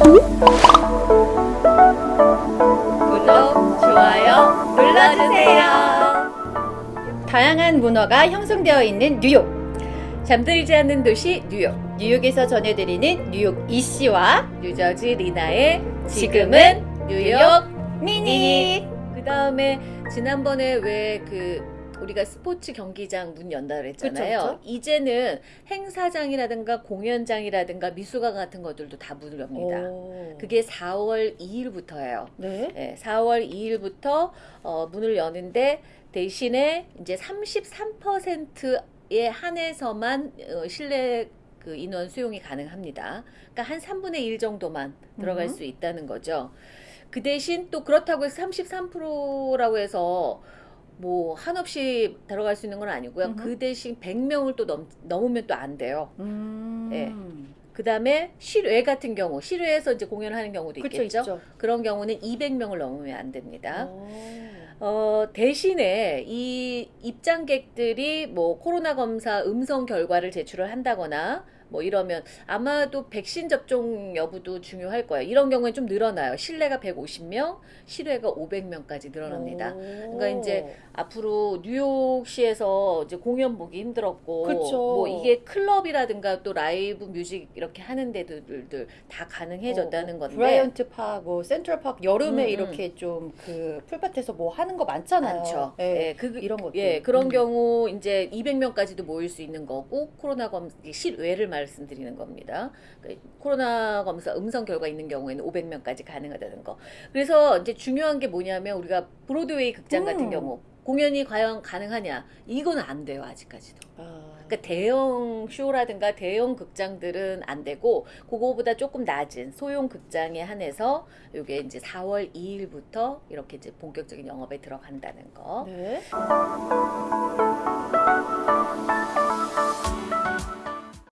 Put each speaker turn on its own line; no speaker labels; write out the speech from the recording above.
구독, 좋아요 눌러주세요. 다양한 문화가 형성되어 있는 뉴욕. 잠들지 않는 도시 뉴욕. 뉴욕에서 전해드리는 뉴욕 이씨와 뉴저지 리나의 지금은 뉴욕 미니. 그 다음에 지난번에 왜그 우리가 스포츠 경기장 문 연다 그랬잖아요.
그쵸, 그쵸.
이제는 행사장이라든가 공연장이라든가 미술관 같은 것들도 다 문을 엽니다.
오.
그게 4월 2일부터예요.
네.
네, 4월 2일부터 어, 문을 여는데 대신에 이제 33%에 한해서만 어, 실내 그 인원 수용이 가능합니다. 그러니까 한 3분의 1 정도만 들어갈
음.
수 있다는 거죠. 그 대신 또 그렇다고 해서 33%라고 해서 뭐 한없이 들어갈 수 있는 건 아니고요.
음흠.
그 대신 100명을 또 넘, 넘으면 또 안 돼요.
음.
네. 그 다음에 실외 같은 경우, 실외에서 이제 공연하는 경우도
그쵸,
있겠죠.
있죠.
그런 경우는 200명을 넘으면 안 됩니다.
오.
어, 대신에 이 입장객들이 뭐 코로나 검사 음성 결과를 제출을 한다거나 뭐 이러면 아마도 백신 접종 여부도 중요할 거예요. 이런 경우에 좀 늘어나요. 실내가 150명, 실외가 500명까지 늘어납니다.
오.
그러니까 이제 앞으로 뉴욕시에서 이제 공연 보기 힘들었고
그쵸.
뭐 이게 클럽이라든가 또 live music 이렇게 하는 데들들 다 가능해졌다는
어,
건데
브라이언트 파크, 뭐 센트럴 파크 여름에
음, 음.
이렇게 좀 그 풀밭에서 뭐 하는 거 많잖아요.
많죠.
예.
예, 그,
이런 것들.
예, 그런
음.
경우 이제 200명까지도 모일 수 있는 거고 코로나 검 실외를 말 씀드리는 겁니다. 그러니까 코로나 검사 음성 결과 있는 경우에는 500명까지 가능하다는 거. 그래서 이제 중요한 게 뭐냐면 우리가 브로드웨이 극장 같은
음.
경우 공연이 과연 가능하냐? 이건 안 돼요 아직까지도.
아.
그러니까 대형 쇼라든가 대형 극장들은 안 되고 그거보다 조금 낮은 소형 극장에 한해서 이게 이제 4월 2일부터 이렇게 이제 본격적인 영업에 들어간다는 거.
네.